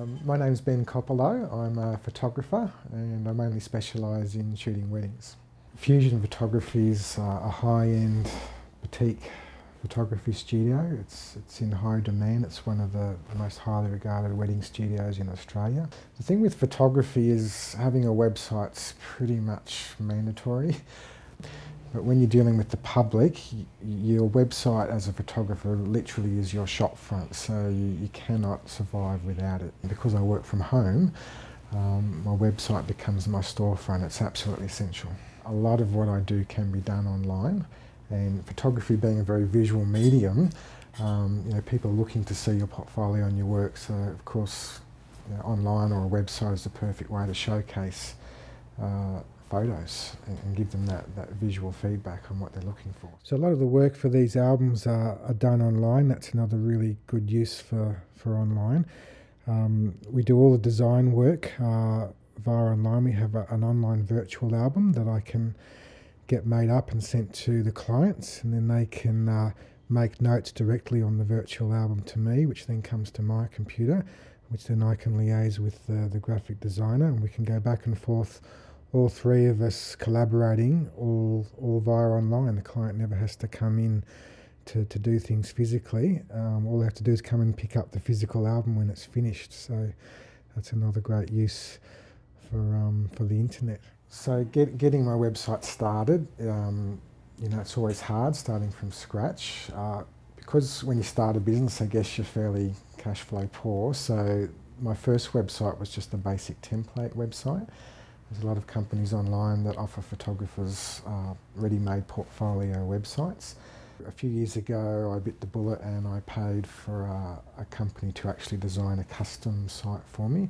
Um, my name's Ben Coppolo. I'm a photographer and I mainly specialise in shooting weddings. Fusion Photography is uh, a high-end boutique photography studio. It's, it's in high demand. It's one of the most highly regarded wedding studios in Australia. The thing with photography is having a website's pretty much mandatory. But when you're dealing with the public, your website as a photographer literally is your shop front, so you, you cannot survive without it. Because I work from home, um, my website becomes my storefront. It's absolutely essential. A lot of what I do can be done online, and photography being a very visual medium, um, you know, people are looking to see your portfolio and your work, so of course you know, online or a website is the perfect way to showcase uh, photos and, and, give them that, that visual feedback on what they're looking for. So a lot of the work for these albums are, are done online. That's another really good use for, for online. Um, we do all the design work uh, via online. We have a, an online virtual album that I can get made up and sent to the clients and then they can uh, make notes directly on the virtual album to me, which then comes to my computer, which then I can liaise with the, the graphic designer and we can go back and forth all three of us collaborating all all via online. And the client never has to come in to, to do things physically. Um, all they have to do is come and pick up the physical album when it's finished. So that's another great use for um, for the internet. So get, getting my website started, um, you know, it's always hard starting from scratch. Uh, because when you start a business, I guess you're fairly cash flow poor. So my first website was just a basic template website. There's a lot of companies online that offer photographers uh, ready-made portfolio websites. A few years ago I bit the bullet and I paid for a, a company to actually design a custom site for me.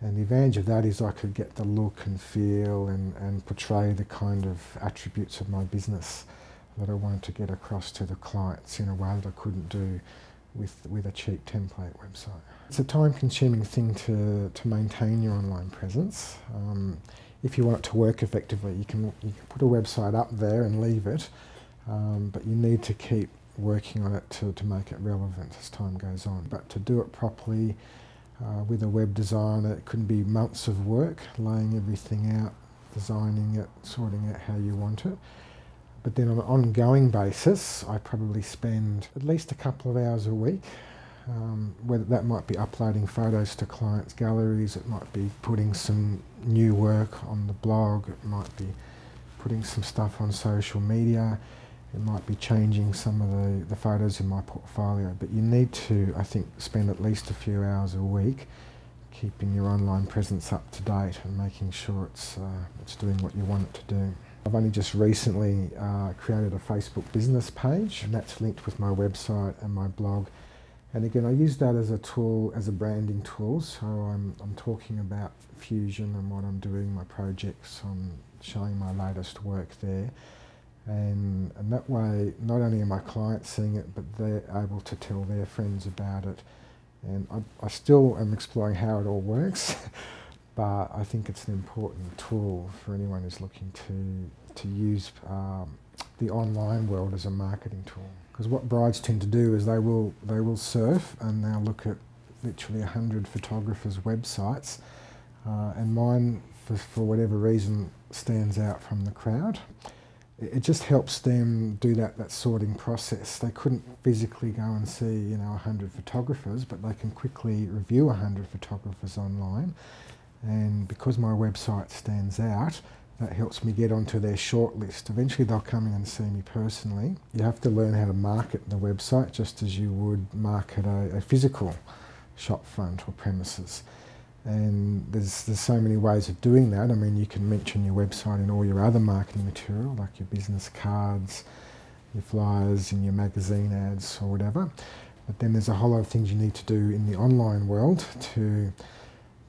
And the advantage of that is I could get the look and feel and, and portray the kind of attributes of my business that I wanted to get across to the clients in a way that I couldn't do with, with a cheap template website. It's a time-consuming thing to, to maintain your online presence. Um, if you want it to work effectively, you can, you can put a website up there and leave it, um, but you need to keep working on it to, to make it relevant as time goes on. But to do it properly uh, with a web designer, it could be months of work, laying everything out, designing it, sorting out how you want it. But then on an ongoing basis, I probably spend at least a couple of hours a week. Um, whether that might be uploading photos to clients' galleries, it might be putting some new work on the blog, it might be putting some stuff on social media, it might be changing some of the, the photos in my portfolio. But you need to, I think, spend at least a few hours a week keeping your online presence up to date and making sure it's, uh, it's doing what you want it to do. I've only just recently uh, created a Facebook business page and that's linked with my website and my blog. And again, I use that as a tool, as a branding tool. So I'm, I'm talking about Fusion and what I'm doing, my projects, I'm showing my latest work there. And, and that way, not only are my clients seeing it, but they're able to tell their friends about it. And I, I still am exploring how it all works. but I think it's an important tool for anyone who's looking to, to use um, the online world as a marketing tool. Because what brides tend to do is they will, they will surf and they'll look at literally 100 photographers' websites uh, and mine, for, for whatever reason, stands out from the crowd. It, it just helps them do that, that sorting process. They couldn't physically go and see you know 100 photographers, but they can quickly review 100 photographers online and because my website stands out, that helps me get onto their shortlist. Eventually they'll come in and see me personally. You have to learn how to market the website just as you would market a, a physical shop front or premises. And there's, there's so many ways of doing that. I mean, you can mention your website in all your other marketing material, like your business cards, your flyers and your magazine ads or whatever. But then there's a whole lot of things you need to do in the online world to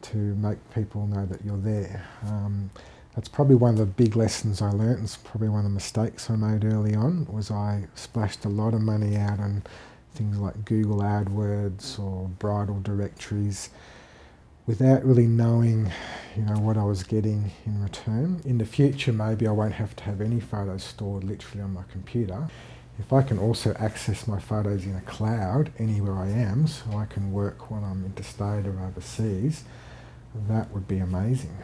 to make people know that you're there. Um, that's probably one of the big lessons I learnt. It's probably one of the mistakes I made early on was I splashed a lot of money out on things like Google AdWords or bridal directories without really knowing you know what I was getting in return. In the future maybe I won't have to have any photos stored literally on my computer. If I can also access my photos in a cloud anywhere I am, so I can work when I'm interstate or overseas, that would be amazing.